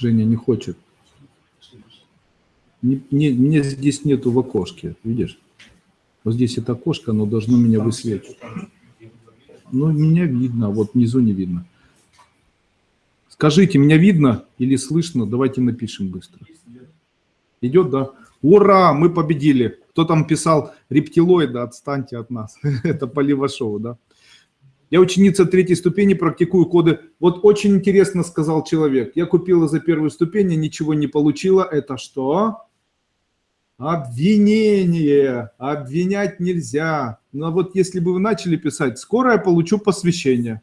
Женя не хочет. Не, не, мне здесь нету в окошке, видишь? Вот здесь это окошко, оно должно меня высвечивать. Ну, меня видно, вот внизу не видно. Скажите, меня видно или слышно? Давайте напишем быстро. Идет, да? Ура, мы победили. Кто там писал рептилоиды, отстаньте от нас. Это Поливашоу, да? Я ученица третьей ступени, практикую коды. Вот очень интересно сказал человек. Я купила за первую ступень, ничего не получила. Это что? Обвинение. Обвинять нельзя. Но вот если бы вы начали писать, скоро я получу посвящение,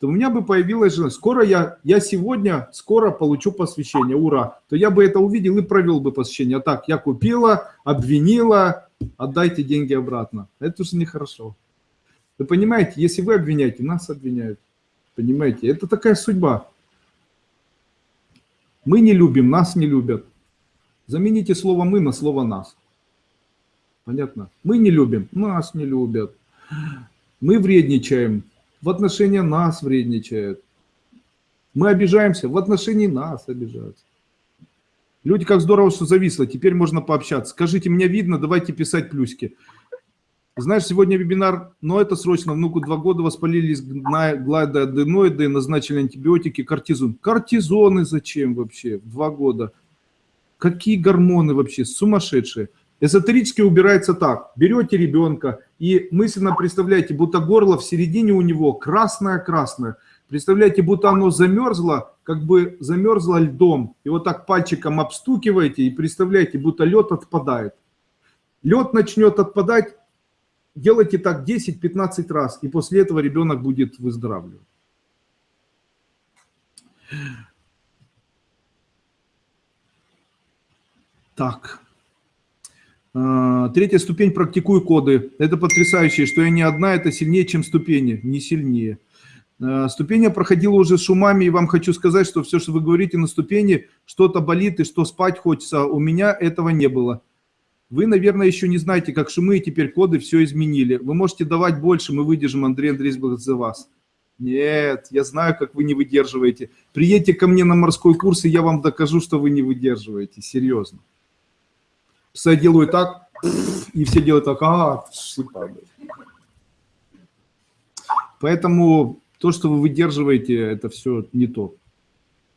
то у меня бы появилась жена. Скоро я, я сегодня, скоро получу посвящение, ура. То я бы это увидел и провел бы посвящение. А так, я купила, обвинила, отдайте деньги обратно. Это уже нехорошо. Вы понимаете, если вы обвиняете, нас обвиняют. Понимаете, это такая судьба. Мы не любим, нас не любят. Замените слово «мы» на слово «нас». Понятно? Мы не любим, нас не любят. Мы вредничаем, в отношении нас вредничают. Мы обижаемся, в отношении нас обижаются. Люди, как здорово, что зависло, теперь можно пообщаться. Скажите, меня видно, давайте писать плюсики. Знаешь, сегодня вебинар, но это срочно, внуку два года воспалились гладоаденоиды, назначили антибиотики, кортизон. Кортизоны зачем вообще? Два года. Какие гормоны вообще? Сумасшедшие. Эзотерически убирается так. Берете ребенка и мысленно представляете, будто горло в середине у него красное-красное. Представляете, будто оно замерзло, как бы замерзло льдом. И вот так пальчиком обстукиваете и представляете, будто лед отпадает. Лед начнет отпадать, Делайте так 10-15 раз, и после этого ребенок будет выздоравливать. Так. А, третья ступень «Практикую коды». Это потрясающе, что я не одна, это сильнее, чем ступени, не сильнее. А, ступень я проходила уже с шумами, и вам хочу сказать, что все, что вы говорите на ступени, что-то болит и что спать хочется, у меня этого не было. Вы, наверное, еще не знаете, как шумы и теперь коды все изменили. Вы можете давать больше, мы выдержим, Андрей Андреевич, за вас. Нет, я знаю, как вы не выдерживаете. Приедьте ко мне на морской курс, и я вам докажу, что вы не выдерживаете. Серьезно. Я делаю так, и все делают так, а, Поэтому то, что вы выдерживаете, это все не то.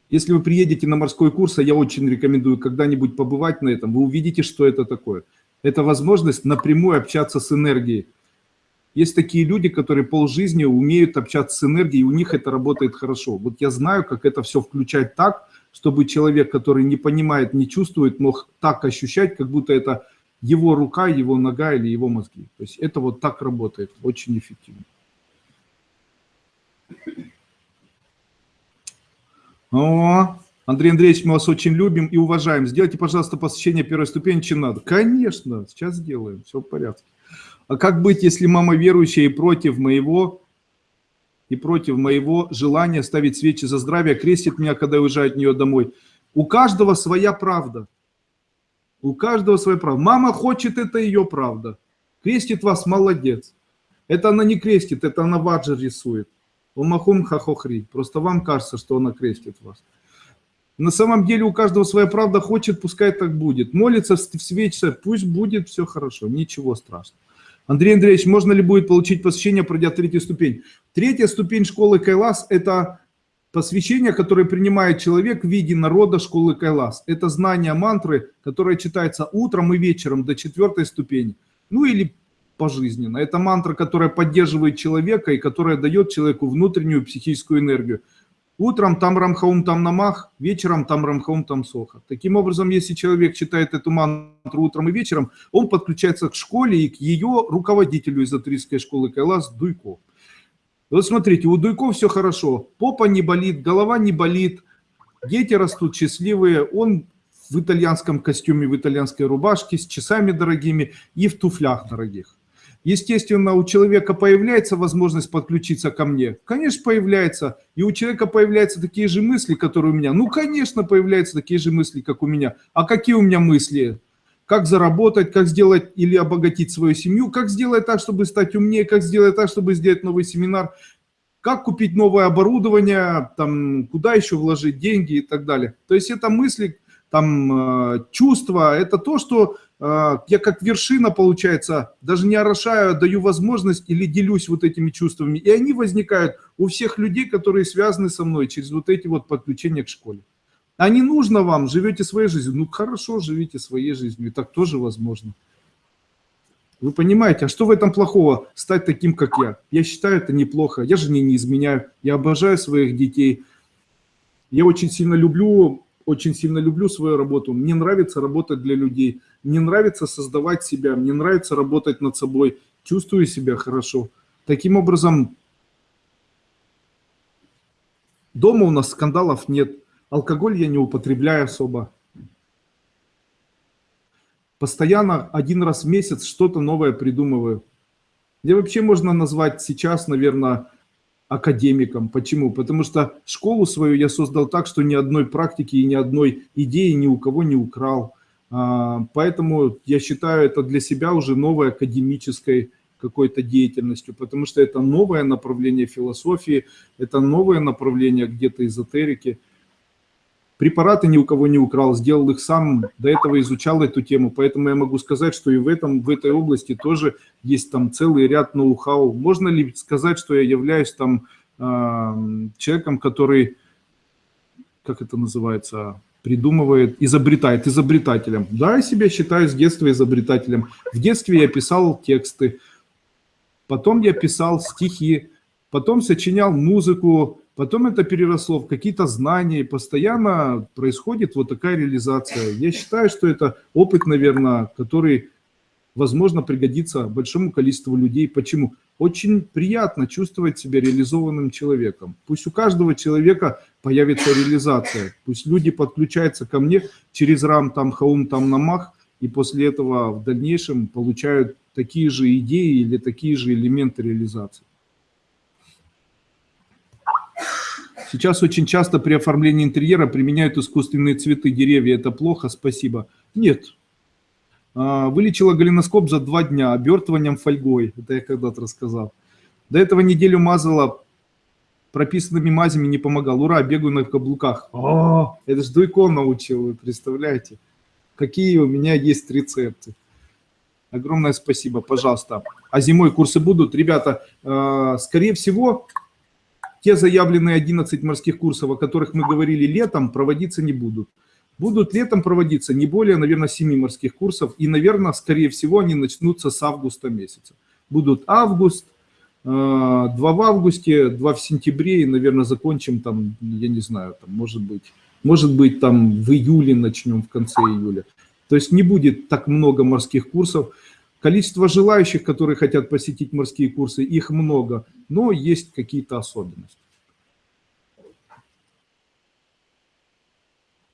Если вы приедете на морской курс, а я очень рекомендую когда-нибудь побывать на этом, вы увидите, что это такое. Это возможность напрямую общаться с энергией. Есть такие люди, которые полжизни умеют общаться с энергией, и у них это работает хорошо. Вот я знаю, как это все включать так, чтобы человек, который не понимает, не чувствует, мог так ощущать, как будто это его рука, его нога или его мозги. То есть это вот так работает, очень эффективно. О, Андрей Андреевич, мы вас очень любим и уважаем. Сделайте, пожалуйста, посещение первой ступени, чем надо. Конечно, сейчас сделаем, все в порядке. А как быть, если мама верующая и против моего и против моего желания ставить свечи за здравие, крестит меня, когда я уезжаю от нее домой? У каждого своя правда. У каждого своя правда. Мама хочет, это ее правда. Крестит вас, молодец. Это она не крестит, это она ваджа рисует. Омахум хахохри. Просто вам кажется, что она крестит вас. На самом деле у каждого своя правда хочет, пускай так будет. Молится в свече, пусть будет все хорошо, ничего страшного. Андрей Андреевич, можно ли будет получить посвящение, пройдя третью ступень? Третья ступень школы Кайлас – это посвящение, которое принимает человек в виде народа школы Кайлас. Это знание мантры, которое читается утром и вечером до четвертой ступени. Ну или пожизненно. Это мантра, которая поддерживает человека и которая дает человеку внутреннюю психическую энергию. Утром там рамхаум, там намах, вечером там рамхаум, там соха. Таким образом, если человек читает эту мантру утром и вечером, он подключается к школе и к ее руководителю эзотерической школы Кайлас Дуйко. Вот смотрите, у Дуйко все хорошо. Попа не болит, голова не болит, дети растут счастливые, он в итальянском костюме, в итальянской рубашке, с часами дорогими и в туфлях дорогих. Естественно, у человека появляется возможность подключиться ко мне. Конечно, появляется. И у человека появляются такие же мысли, которые у меня. Ну, конечно, появляются такие же мысли, как у меня. А какие у меня мысли? Как заработать, как сделать или обогатить свою семью, как сделать так, чтобы стать умнее, как сделать так, чтобы сделать новый семинар, как купить новое оборудование, там, куда еще вложить деньги и так далее. То есть это мысли, там, э, чувства, это то, что я как вершина, получается, даже не орошаю, а даю возможность или делюсь вот этими чувствами. И они возникают у всех людей, которые связаны со мной через вот эти вот подключения к школе. А не нужно вам, живете своей жизнью. Ну хорошо, живите своей жизнью, и так тоже возможно. Вы понимаете, а что в этом плохого, стать таким, как я? Я считаю, это неплохо. Я же не, не изменяю. Я обожаю своих детей. Я очень сильно люблю, очень сильно люблю свою работу. Мне нравится работать для людей. Мне нравится создавать себя. Мне нравится работать над собой. Чувствую себя хорошо. Таким образом, дома у нас скандалов нет. Алкоголь я не употребляю особо. Постоянно один раз в месяц что-то новое придумываю. Мне вообще можно назвать сейчас, наверное, академиком. Почему? Потому что школу свою я создал так, что ни одной практики и ни одной идеи ни у кого не украл. А, поэтому я считаю это для себя уже новой академической какой-то деятельностью, потому что это новое направление философии, это новое направление где-то эзотерики. Препараты ни у кого не украл, сделал их сам, до этого изучал эту тему, поэтому я могу сказать, что и в, этом, в этой области тоже есть там целый ряд ноу-хау. Можно ли сказать, что я являюсь там э, человеком, который, как это называется, придумывает, изобретает, изобретателем. Да, я себя считаю с детства изобретателем. В детстве я писал тексты, потом я писал стихи, потом сочинял музыку, Потом это переросло в какие-то знания, постоянно происходит вот такая реализация. Я считаю, что это опыт, наверное, который, возможно, пригодится большому количеству людей. Почему? Очень приятно чувствовать себя реализованным человеком. Пусть у каждого человека появится реализация. Пусть люди подключаются ко мне через рам, там, хаум, там, намах, и после этого в дальнейшем получают такие же идеи или такие же элементы реализации. Сейчас очень часто при оформлении интерьера применяют искусственные цветы, деревья. Это плохо? Спасибо. Нет. А, вылечила голеноскоп за два дня обертыванием фольгой. Это я когда-то рассказал. До этого неделю мазала прописанными мазями, не помогал. Ура, бегаю на каблуках. О, это же Дуйко научил, вы представляете? Какие у меня есть рецепты. Огромное спасибо, пожалуйста. А зимой курсы будут? Ребята, а, скорее всего, те заявленные 11 морских курсов, о которых мы говорили летом, проводиться не будут. Будут летом проводиться не более, наверное, 7 морских курсов. И, наверное, скорее всего, они начнутся с августа месяца. Будут август, 2 э, в августе, 2 в сентябре, и, наверное, закончим там, я не знаю, там, может быть, может быть, там в июле начнем, в конце июля. То есть не будет так много морских курсов. Количество желающих, которые хотят посетить морские курсы, их много, но есть какие-то особенности.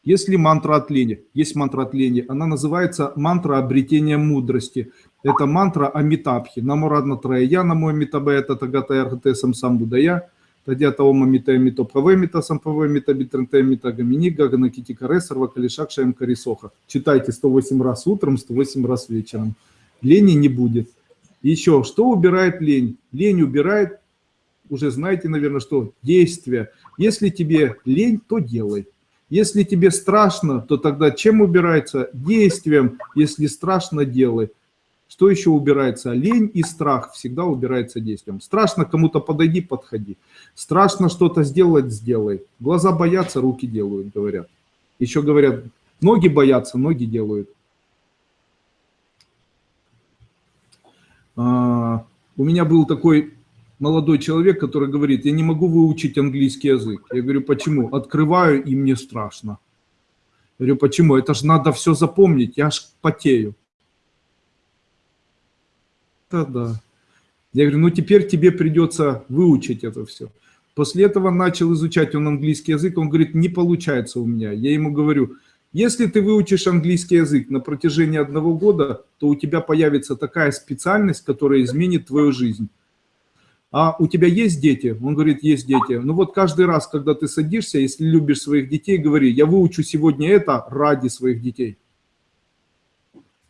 Если мантра от лени, есть мантра от лени, она называется мантра обретения мудрости. Это мантра Амитабхи. Намурадна Трая, Намо Амитабе, это Тагата Архате Самсам Будая, Тадята Ома Мита Мито Паве Мита Сампаве Мита Битренте Мита Гамини, Гагана Китикаре, Сарва Калишак Шаем Карисоха. Читайте 108 раз утром, 108 раз вечером лени не будет. Еще, что убирает лень? Лень убирает, уже знаете, наверное, что? Действие. Если тебе лень, то делай. Если тебе страшно, то тогда чем убирается? Действием. Если страшно, делай. Что еще убирается? Лень и страх всегда убирается действием. Страшно кому-то подойди, подходи. Страшно что-то сделать, сделай. Глаза боятся, руки делают, говорят. Еще говорят, ноги боятся, ноги делают. У меня был такой молодой человек, который говорит, я не могу выучить английский язык. Я говорю, почему? Открываю, и мне страшно. Я говорю, почему? Это же надо все запомнить, я аж потею. Да-да. Я говорю, ну теперь тебе придется выучить это все. После этого начал изучать он английский язык, он говорит, не получается у меня. Я ему говорю, если ты выучишь английский язык на протяжении одного года, то у тебя появится такая специальность, которая изменит твою жизнь. А у тебя есть дети? Он говорит, есть дети. Ну вот каждый раз, когда ты садишься, если любишь своих детей, говори, я выучу сегодня это ради своих детей.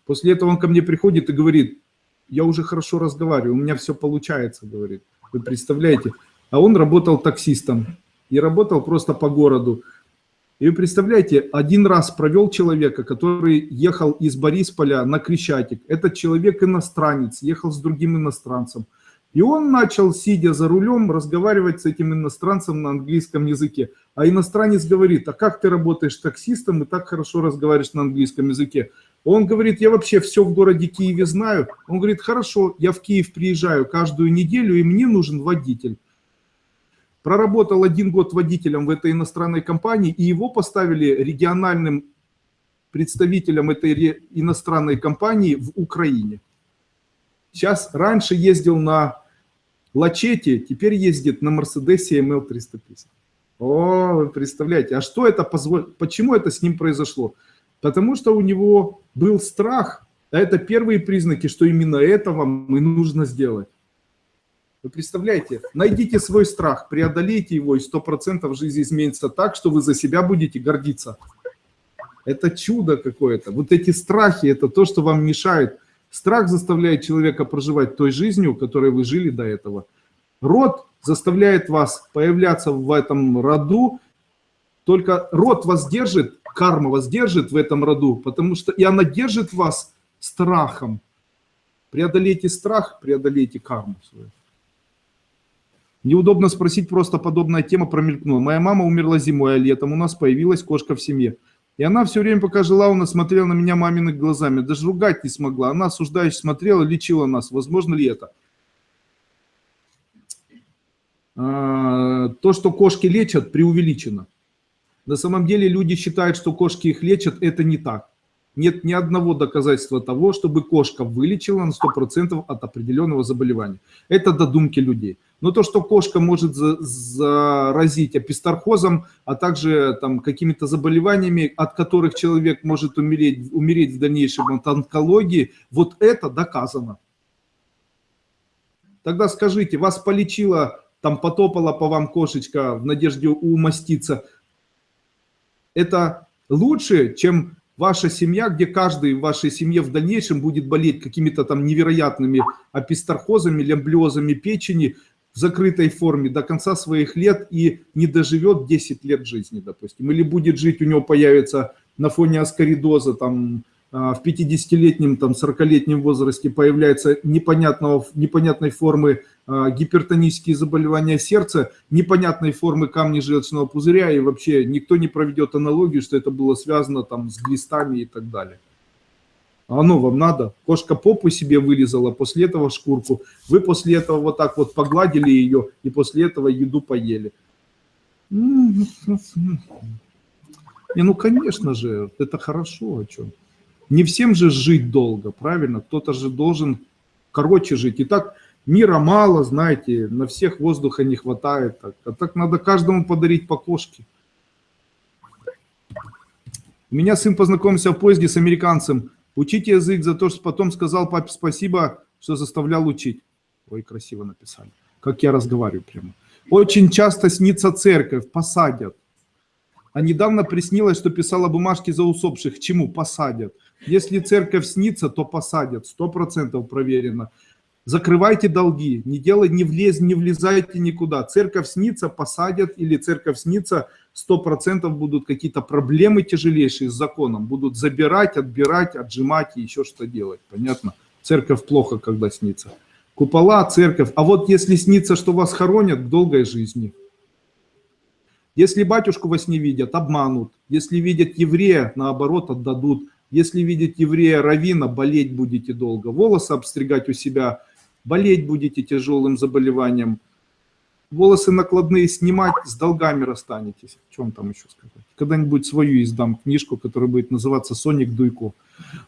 После этого он ко мне приходит и говорит, я уже хорошо разговариваю, у меня все получается, говорит. Вы представляете? а он работал таксистом и работал просто по городу. И вы представляете, один раз провел человека, который ехал из Борисполя на Крещатик. Этот человек иностранец, ехал с другим иностранцем. И он начал, сидя за рулем, разговаривать с этим иностранцем на английском языке. А иностранец говорит, а как ты работаешь таксистом и так хорошо разговариваешь на английском языке? Он говорит, я вообще все в городе Киеве знаю. Он говорит, хорошо, я в Киев приезжаю каждую неделю, и мне нужен водитель. Проработал один год водителем в этой иностранной компании, и его поставили региональным представителем этой иностранной компании в Украине. Сейчас раньше ездил на Лачете, теперь ездит на Мерседесе ML 350. О, вы представляете, а что это позволило, почему это с ним произошло? Потому что у него был страх, а это первые признаки, что именно это вам и нужно сделать. Вы представляете, найдите свой страх, преодолейте его, и 100% жизнь изменится так, что вы за себя будете гордиться. Это чудо какое-то. Вот эти страхи, это то, что вам мешает. Страх заставляет человека проживать той жизнью, которой вы жили до этого. Род заставляет вас появляться в этом роду, только род вас держит, карма вас держит в этом роду, потому что и она держит вас страхом. Преодолейте страх, преодолейте карму свою. Неудобно спросить, просто подобная тема промелькнула. Моя мама умерла зимой, а летом у нас появилась кошка в семье. И она все время, пока жила у нас, смотрела на меня мамиными глазами. Даже ругать не смогла. Она осуждающе смотрела, лечила нас. Возможно ли это? А, то, что кошки лечат, преувеличено. На самом деле люди считают, что кошки их лечат. Это не так. Нет ни одного доказательства того, чтобы кошка вылечила на 100% от определенного заболевания. Это додумки людей. Но то, что кошка может заразить апистархозом, а также там какими-то заболеваниями, от которых человек может умереть, умереть в дальнейшем от онкологии, вот это доказано. Тогда скажите, вас полечила, там потопала по вам кошечка в надежде умаститься. Это лучше, чем ваша семья, где каждый в вашей семье в дальнейшем будет болеть какими-то там невероятными апистархозами, лямблиозами печени в закрытой форме до конца своих лет и не доживет 10 лет жизни, допустим. Или будет жить, у него появится на фоне аскоридоза там а, в 50-летнем, там 40-летнем возрасте появляется непонятного, непонятной формы а, гипертонические заболевания сердца, непонятной формы камни желчного пузыря, и вообще никто не проведет аналогию, что это было связано там с глистами и так далее. А оно вам надо? Кошка попу себе вылезала, после этого шкурку. Вы после этого вот так вот погладили ее, и после этого еду поели. Не, ну, конечно же, это хорошо, о чем. Не всем же жить долго, правильно? Кто-то же должен короче жить. И так мира мало, знаете, на всех воздуха не хватает. Так. А так надо каждому подарить по кошке. У меня сын познакомился в поезде с американцем. Учите язык за то, что потом сказал папе спасибо, что заставлял учить. Ой, красиво написали. Как я разговариваю прямо. Очень часто снится церковь, посадят. А недавно приснилось, что писала бумажки за усопших. Чему? Посадят. Если церковь снится, то посадят. Сто процентов проверено. Закрывайте долги, не делай, не, влез, не влезайте никуда. Церковь снится, посадят, или церковь снится, сто процентов будут какие-то проблемы тяжелейшие с законом. Будут забирать, отбирать, отжимать и еще что делать. Понятно? Церковь плохо, когда снится. Купола, церковь. А вот если снится, что вас хоронят, к долгой жизни. Если батюшку во сне видят, обманут. Если видят еврея, наоборот, отдадут. Если видят еврея равина, болеть будете долго. Волосы обстригать у себя – болеть будете тяжелым заболеванием, волосы накладные снимать, с долгами расстанетесь. В чем там еще сказать? Когда-нибудь свою издам книжку, которая будет называться «Соник Дуйко».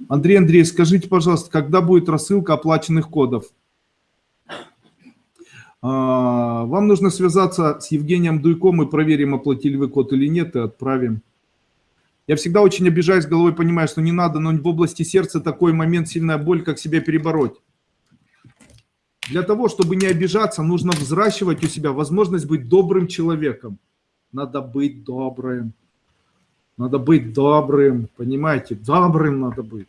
Андрей Андрей, скажите, пожалуйста, когда будет рассылка оплаченных кодов? А, вам нужно связаться с Евгением Дуйко, мы проверим, оплатили вы код или нет, и отправим. Я всегда очень обижаюсь головой, понимаю, что не надо, но в области сердца такой момент, сильная боль, как себя перебороть. Для того, чтобы не обижаться, нужно взращивать у себя возможность быть добрым человеком. Надо быть добрым. Надо быть добрым, понимаете? Добрым надо быть.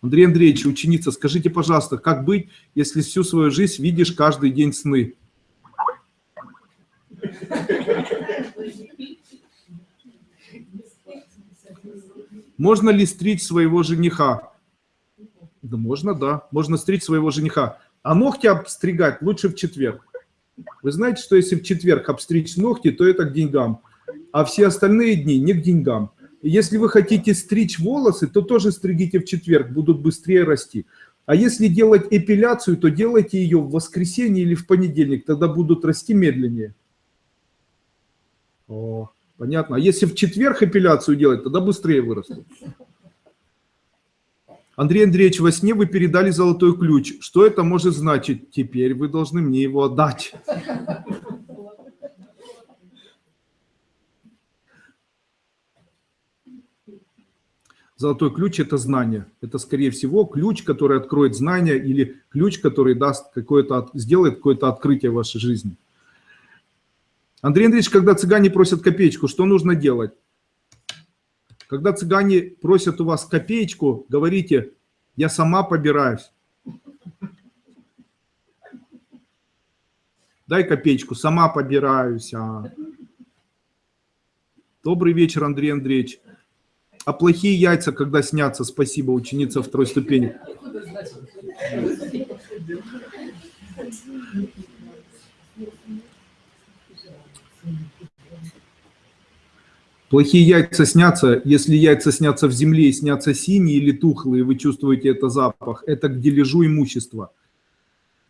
Андрей Андреевич, ученица, скажите, пожалуйста, как быть, если всю свою жизнь видишь каждый день сны? Можно ли стричь своего жениха? Да можно, да. Можно стричь своего жениха. А ногти обстригать лучше в четверг. Вы знаете, что если в четверг обстричь ногти, то это к деньгам. А все остальные дни не к деньгам. Если вы хотите стричь волосы, то тоже стригите в четверг, будут быстрее расти. А если делать эпиляцию, то делайте ее в воскресенье или в понедельник, тогда будут расти медленнее. О, понятно. А если в четверг эпиляцию делать, тогда быстрее вырастут. Андрей Андреевич, во сне вы передали золотой ключ. Что это может значить? Теперь вы должны мне его отдать. Золотой ключ – это знание. Это, скорее всего, ключ, который откроет знания или ключ, который даст какое-то, сделает какое-то открытие в вашей жизни. Андрей Андреевич, когда цыгане просят копеечку, что нужно делать? Когда цыгане просят у вас копеечку, говорите, я сама побираюсь. Дай копеечку, сама побираюсь. А. Добрый вечер, Андрей Андреевич. А плохие яйца, когда снятся? Спасибо, ученица второй ступени. Плохие яйца снятся, если яйца снятся в земле и снятся синие или тухлые, вы чувствуете это запах, это к дележу имущества.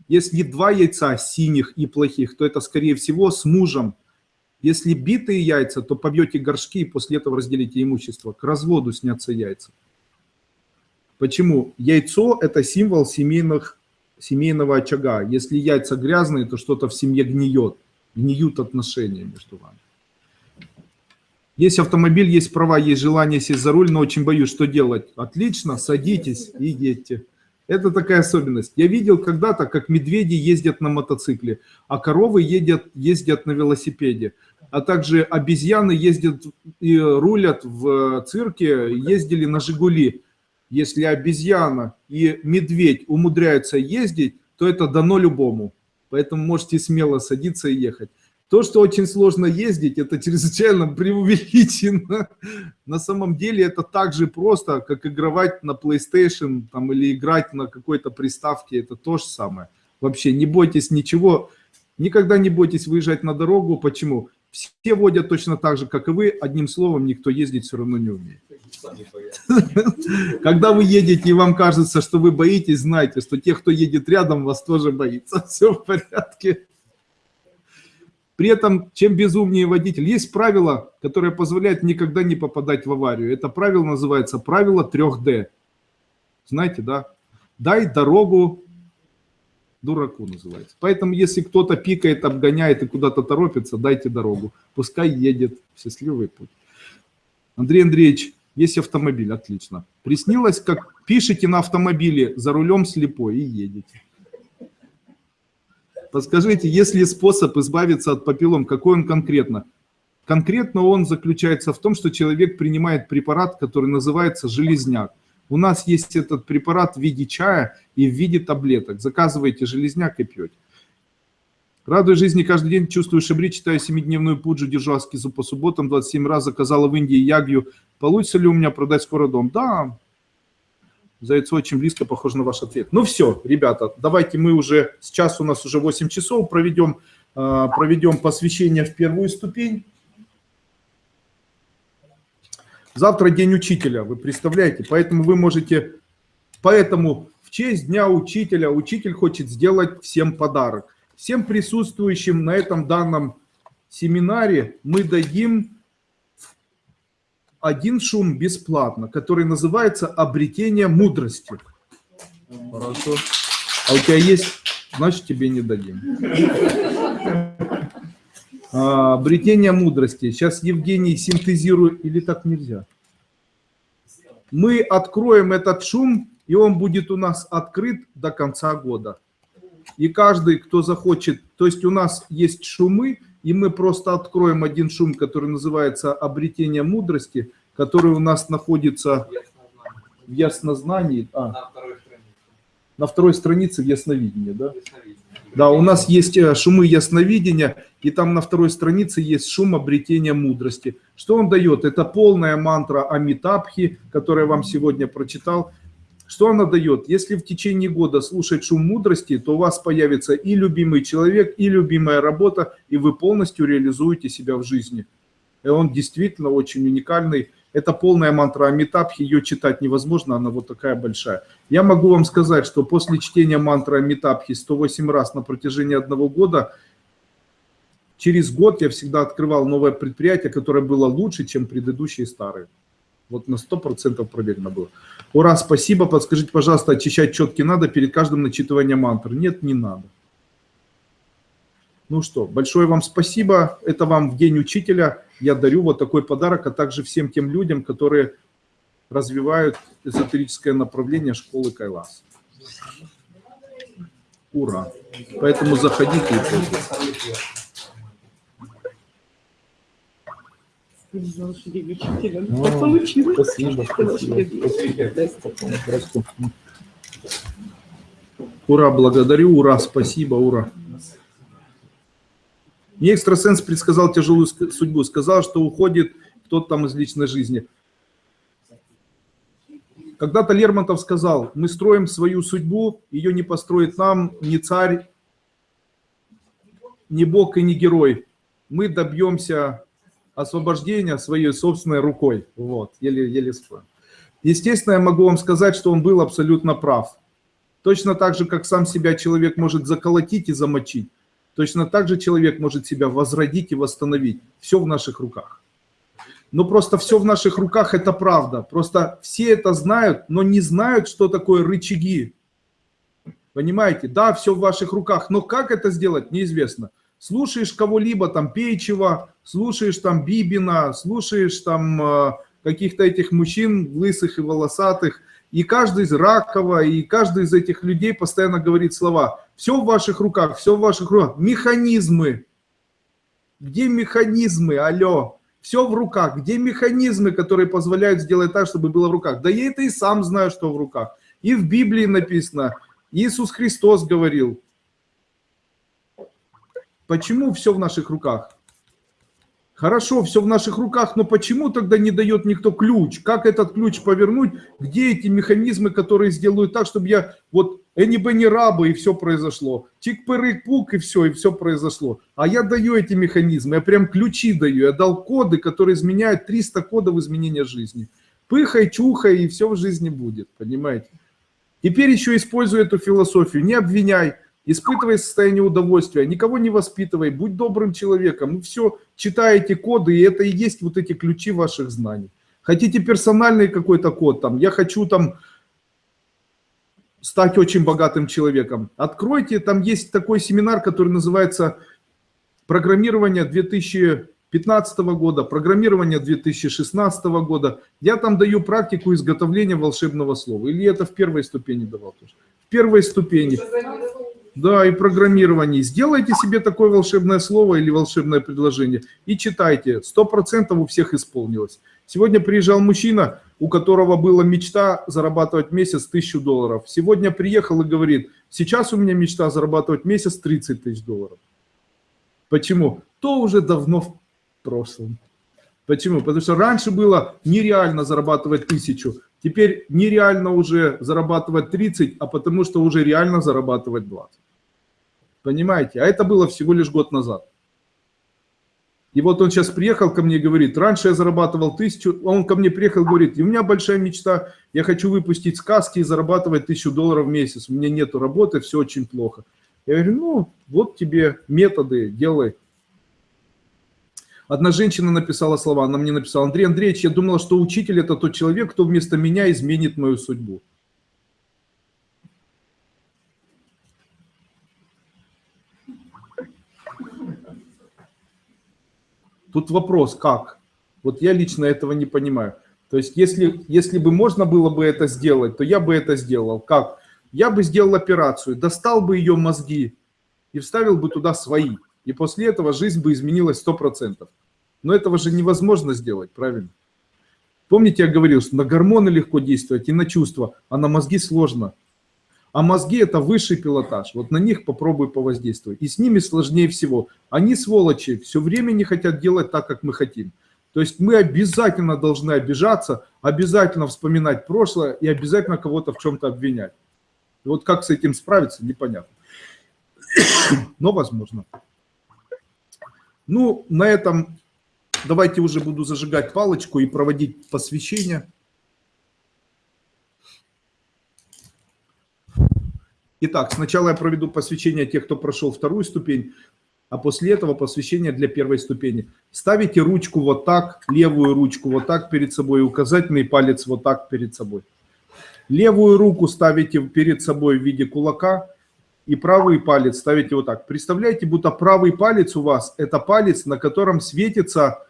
Если два яйца синих и плохих, то это, скорее всего, с мужем если битые яйца, то побьете горшки и после этого разделите имущество. К разводу снятся яйца. Почему? Яйцо – это символ семейных, семейного очага. Если яйца грязные, то что-то в семье гниет. Гниют отношения между вами. Есть автомобиль, есть права, есть желание сесть за руль, но очень боюсь, что делать. Отлично, садитесь и едьте. Это такая особенность. Я видел когда-то, как медведи ездят на мотоцикле, а коровы ездят, ездят на велосипеде а также обезьяны ездят и рулят в цирке, ездили на «Жигули». Если обезьяна и медведь умудряются ездить, то это дано любому. Поэтому можете смело садиться и ехать. То, что очень сложно ездить, это чрезвычайно преувеличено. На самом деле это так же просто, как играть на PlayStation там, или играть на какой-то приставке. Это то же самое. Вообще не бойтесь ничего. Никогда не бойтесь выезжать на дорогу. Почему? Все водят точно так же, как и вы. Одним словом, никто ездить все равно не умеет. Когда вы едете и вам кажется, что вы боитесь, знайте, что те, кто едет рядом, вас тоже боится. Все в порядке. При этом, чем безумнее водитель, есть правило, которое позволяет никогда не попадать в аварию. Это правило называется правило 3D. Знаете, да? Дай дорогу дураку называется. Поэтому, если кто-то пикает, обгоняет и куда-то торопится, дайте дорогу. Пускай едет в счастливый путь. Андрей Андреевич, есть автомобиль, отлично. Приснилось, как пишете на автомобиле, за рулем слепой и едете. Подскажите, есть ли способ избавиться от папиллом, какой он конкретно? Конкретно он заключается в том, что человек принимает препарат, который называется железняк. У нас есть этот препарат в виде чая и в виде таблеток. Заказывайте железняк и пьете. Радуя жизни каждый день, чувствую шабри, читаю семидневную пуджу, держу аскизу по субботам, 27 раз заказала в Индии ягью. Получится ли у меня продать скоро дом? Да. За яйцо очень близко, похоже на ваш ответ. Ну все, ребята, давайте мы уже, сейчас у нас уже 8 часов, проведем, а, проведем посвящение в первую ступень. Завтра день учителя, вы представляете? Поэтому вы можете... Поэтому в честь Дня учителя учитель хочет сделать всем подарок. Всем присутствующим на этом данном семинаре мы дадим один шум бесплатно, который называется «Обретение мудрости». Хорошо. А у тебя есть? Значит, тебе не дадим. А, обретение мудрости. Сейчас Евгений синтезирует, или так нельзя? Мы откроем этот шум, и он будет у нас открыт до конца года. И каждый, кто захочет, то есть у нас есть шумы, и мы просто откроем один шум, который называется «Обретение мудрости», который у нас находится в яснознании. А, на, второй странице. на второй странице в ясновидении, да? Ясновидение. Да, у нас есть э, шумы ясновидения, и там на второй странице есть шум обретения мудрости. Что он дает? Это полная мантра Амитабхи, которую я вам сегодня прочитал. Что она дает? Если в течение года слушать шум мудрости, то у вас появится и любимый человек, и любимая работа, и вы полностью реализуете себя в жизни. И он действительно очень уникальный. Это полная мантра Амитабхи, ее читать невозможно, она вот такая большая. Я могу вам сказать, что после чтения мантры Амитабхи 108 раз на протяжении одного года, через год я всегда открывал новое предприятие, которое было лучше, чем предыдущие старые. Вот на 100% проверено было. Ура, спасибо. Подскажите, пожалуйста, очищать четки надо перед каждым начитыванием мантры? Нет, не надо. Ну что, большое вам спасибо. Это вам в День Учителя. Я дарю вот такой подарок, а также всем тем людям, которые развивают эзотерическое направление школы Кайлас. Ура! Поэтому заходите и пользуйтесь. Спасибо, спасибо. Ура, благодарю, ура, спасибо, ура. Мне экстрасенс предсказал тяжелую судьбу, сказал, что уходит кто-то там из личной жизни. Когда-то Лермонтов сказал, мы строим свою судьбу, ее не построит нам ни царь, ни бог и ни герой. Мы добьемся освобождения своей собственной рукой. Вот, еле, еле вспомнил. Естественно, я могу вам сказать, что он был абсолютно прав. Точно так же, как сам себя человек может заколотить и замочить, Точно так же человек может себя возродить и восстановить. Все в наших руках. Но просто все в наших руках – это правда. Просто все это знают, но не знают, что такое рычаги. Понимаете? Да, все в ваших руках, но как это сделать, неизвестно. Слушаешь кого-либо, там, Пейчева, слушаешь там Бибина, слушаешь там э, каких-то этих мужчин лысых и волосатых – и каждый из Ракова, и каждый из этих людей постоянно говорит слова. Все в ваших руках, все в ваших руках. Механизмы. Где механизмы? Алло. Все в руках. Где механизмы, которые позволяют сделать так, чтобы было в руках? Да я это и сам знаю, что в руках. И в Библии написано. Иисус Христос говорил. Почему все в наших руках? Хорошо, все в наших руках, но почему тогда не дает никто ключ? Как этот ключ повернуть? Где эти механизмы, которые сделают так, чтобы я вот эни бы не рабы и все произошло. Чик-пырык-пук и все, и все произошло. А я даю эти механизмы, я прям ключи даю. Я дал коды, которые изменяют 300 кодов изменения жизни. Пыхай, чухай, и все в жизни будет, понимаете? Теперь еще использую эту философию. Не обвиняй, испытывай состояние удовольствия, никого не воспитывай, будь добрым человеком. Ну все, читаете коды, и это и есть вот эти ключи ваших знаний. Хотите персональный какой-то код, там, я хочу там стать очень богатым человеком. Откройте, там есть такой семинар, который называется «Программирование 2015 года», «Программирование 2016 года». Я там даю практику изготовления волшебного слова. Или это в первой ступени давал тоже? В первой ступени. Да, и программирование. Сделайте себе такое волшебное слово или волшебное предложение и читайте. Сто процентов у всех исполнилось. Сегодня приезжал мужчина, у которого была мечта зарабатывать месяц тысячу долларов. Сегодня приехал и говорит, сейчас у меня мечта зарабатывать месяц 30 тысяч долларов. Почему? То уже давно в прошлом. Почему? Потому что раньше было нереально зарабатывать тысячу, теперь нереально уже зарабатывать 30, а потому что уже реально зарабатывать 20. Понимаете? А это было всего лишь год назад. И вот он сейчас приехал ко мне и говорит, раньше я зарабатывал тысячу, он ко мне приехал и говорит, у меня большая мечта, я хочу выпустить сказки и зарабатывать тысячу долларов в месяц, у меня нету работы, все очень плохо. Я говорю, ну, вот тебе методы, делай. Одна женщина написала слова, она мне написала, Андрей Андреевич, я думала, что учитель это тот человек, кто вместо меня изменит мою судьбу. Тут вопрос, как? Вот я лично этого не понимаю. То есть если, если бы можно было бы это сделать, то я бы это сделал. Как? Я бы сделал операцию, достал бы ее мозги и вставил бы туда свои. И после этого жизнь бы изменилась 100%. Но этого же невозможно сделать, правильно? Помните, я говорил, что на гормоны легко действовать и на чувства, а на мозги сложно. А мозги это высший пилотаж. Вот на них попробуй повоздействовать. И с ними сложнее всего. Они, сволочи, все время не хотят делать так, как мы хотим. То есть мы обязательно должны обижаться, обязательно вспоминать прошлое и обязательно кого-то в чем-то обвинять. И вот как с этим справиться, непонятно. Но возможно. Ну, на этом давайте уже буду зажигать палочку и проводить посвящение. Итак, сначала я проведу посвящение тех, кто прошел вторую ступень, а после этого посвящение для первой ступени. Ставите ручку вот так, левую ручку вот так перед собой, указательный палец вот так перед собой. Левую руку ставите перед собой в виде кулака и правый палец ставите вот так. Представляете, будто правый палец у вас – это палец, на котором светится,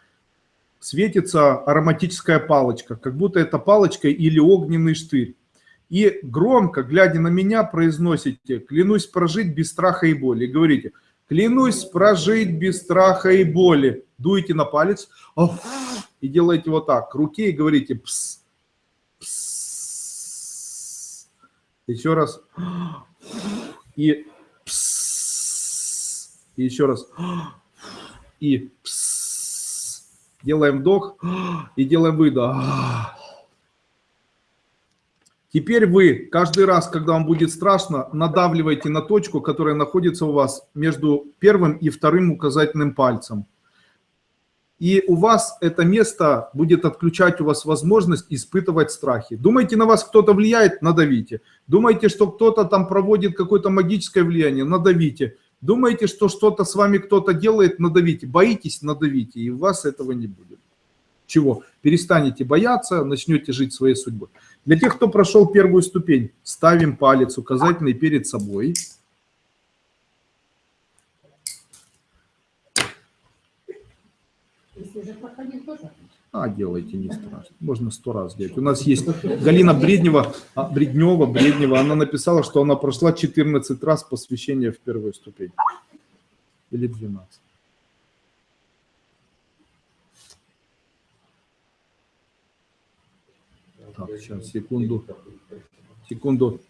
светится ароматическая палочка, как будто это палочка или огненный штырь и громко, глядя на меня, произносите «клянусь прожить без страха и боли». И говорите «клянусь прожить без страха и боли». Дуете на палец и делаете вот так к руке и говорите «пс». Еще раз. И пс. Еще раз. И пс. Делаем вдох и делаем выдох. Теперь вы каждый раз, когда вам будет страшно, надавливайте на точку, которая находится у вас между первым и вторым указательным пальцем. И у вас это место будет отключать у вас возможность испытывать страхи. Думаете, на вас кто-то влияет? Надавите. Думаете, что кто-то там проводит какое-то магическое влияние? Надавите. Думаете, что что-то с вами кто-то делает? Надавите. Боитесь? Надавите. И у вас этого не будет. Чего? Перестанете бояться, начнете жить своей судьбой. Для тех, кто прошел первую ступень, ставим палец указательный перед собой. А, делайте, не страшно. Можно сто раз делать. У нас есть Галина Бреднева, а, Бреднева, Бреднева. Она написала, что она прошла 14 раз посвящение в первую ступень. Или 12. Так, сейчас, секунду. Секунду.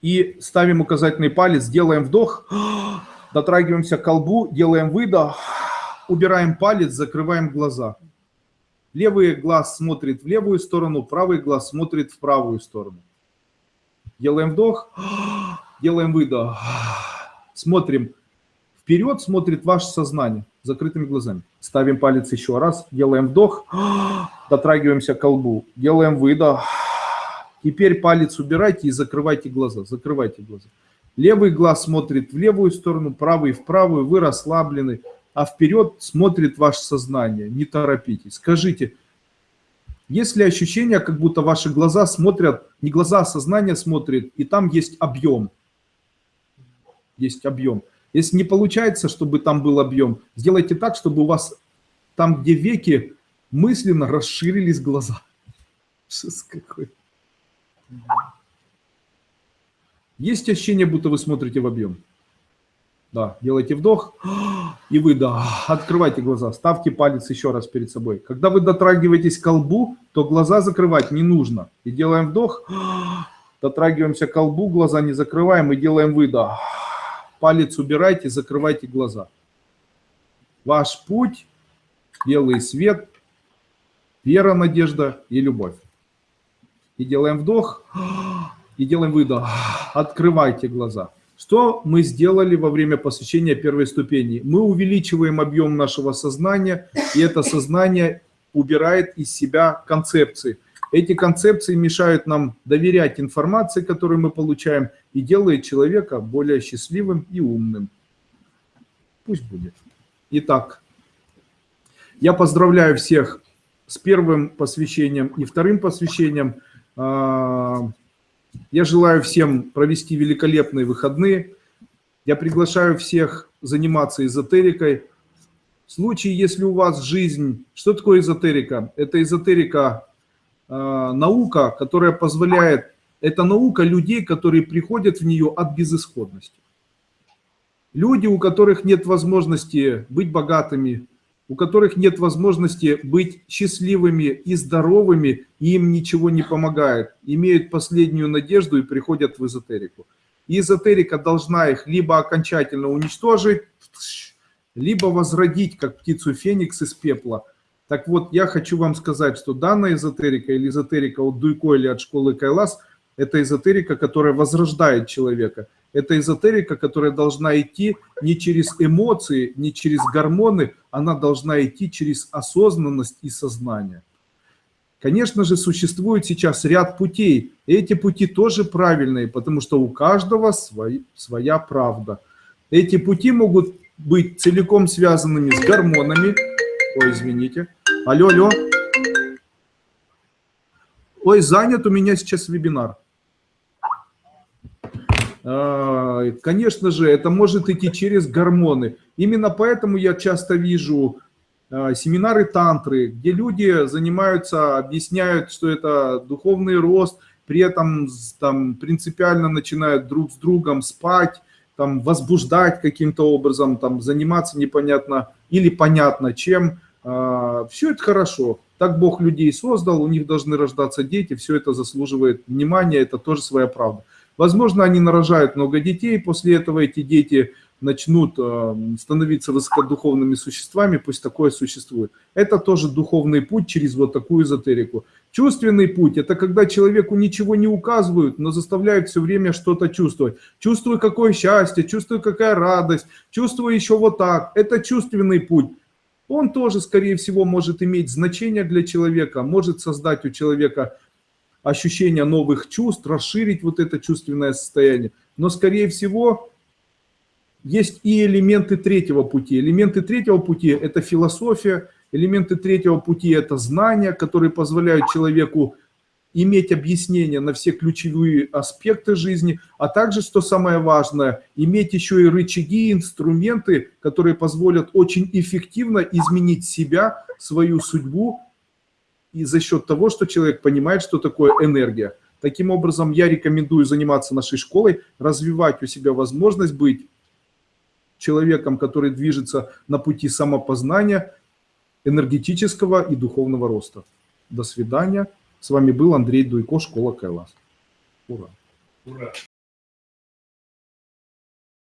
И ставим указательный палец, делаем вдох, дотрагиваемся к колбу, делаем выдох, убираем палец, закрываем глаза. Левый глаз смотрит в левую сторону, правый глаз смотрит в правую сторону. Делаем вдох, делаем выдох. Смотрим. Вперед смотрит ваше сознание закрытыми глазами. Ставим палец еще раз, делаем вдох, дотрагиваемся к колбу, делаем выдох. Теперь палец убирайте и закрывайте глаза, закрывайте глаза. Левый глаз смотрит в левую сторону, правый в правую, вы расслаблены, а вперед смотрит ваше сознание. Не торопитесь. Скажите, есть ли ощущение, как будто ваши глаза смотрят, не глаза, а сознание смотрит, и там есть объем. Есть объем. Если не получается, чтобы там был объем, сделайте так, чтобы у вас там, где веки, мысленно расширились глаза. Шест какой. Есть ощущение, будто вы смотрите в объем? Да, делайте вдох и выдох. Открывайте глаза, ставьте палец еще раз перед собой. Когда вы дотрагиваетесь к колбу, то глаза закрывать не нужно. И делаем вдох, дотрагиваемся к колбу, глаза не закрываем и делаем выдох палец убирайте, закрывайте глаза. Ваш путь, белый свет, вера, надежда и любовь. И делаем вдох, и делаем выдох. Открывайте глаза. Что мы сделали во время посвящения первой ступени? Мы увеличиваем объем нашего сознания, и это сознание убирает из себя концепции. Эти концепции мешают нам доверять информации, которую мы получаем, и делает человека более счастливым и умным. Пусть будет. Итак, я поздравляю всех с первым посвящением и вторым посвящением. А, я желаю всем провести великолепные выходные. Я приглашаю всех заниматься эзотерикой. В случае, если у вас жизнь... Что такое эзотерика? Это эзотерика наука, которая позволяет, это наука людей, которые приходят в нее от безысходности. Люди, у которых нет возможности быть богатыми, у которых нет возможности быть счастливыми и здоровыми, и им ничего не помогает, имеют последнюю надежду и приходят в эзотерику. И эзотерика должна их либо окончательно уничтожить, либо возродить, как птицу Феникс из пепла. Так вот, я хочу вам сказать, что данная эзотерика или эзотерика от Дуйко или от школы Кайлас – это эзотерика, которая возрождает человека – это эзотерика, которая должна идти не через эмоции, не через гормоны, она должна идти через осознанность и сознание. Конечно же, существует сейчас ряд путей. И эти пути тоже правильные, потому что у каждого свой, своя правда. Эти пути могут быть целиком связанными с гормонами. Ой, извините. Алло, алло. Ой, занят у меня сейчас вебинар. А, конечно же, это может идти через гормоны. Именно поэтому я часто вижу а, семинары тантры, где люди занимаются, объясняют, что это духовный рост, при этом там принципиально начинают друг с другом спать, там возбуждать каким-то образом, там заниматься непонятно или понятно чем. А, все это хорошо. Так Бог людей создал, у них должны рождаться дети, все это заслуживает внимания, это тоже своя правда. Возможно, они нарожают много детей, после этого эти дети начнут э, становиться высокодуховными существами, пусть такое существует. Это тоже духовный путь через вот такую эзотерику. Чувственный путь – это когда человеку ничего не указывают, но заставляют все время что-то чувствовать. Чувствую, какое счастье, чувствую, какая радость, чувствую еще вот так. Это чувственный путь. Он тоже, скорее всего, может иметь значение для человека, может создать у человека ощущение новых чувств, расширить вот это чувственное состояние. Но, скорее всего, есть и элементы третьего пути. Элементы третьего пути – это философия, элементы третьего пути – это знания, которые позволяют человеку иметь объяснение на все ключевые аспекты жизни, а также, что самое важное, иметь еще и рычаги, инструменты, которые позволят очень эффективно изменить себя, свою судьбу и за счет того, что человек понимает, что такое энергия. Таким образом, я рекомендую заниматься нашей школой, развивать у себя возможность быть человеком, который движется на пути самопознания, энергетического и духовного роста. До свидания. С вами был Андрей Дуйко, школа Кайлас. Ура! Ура!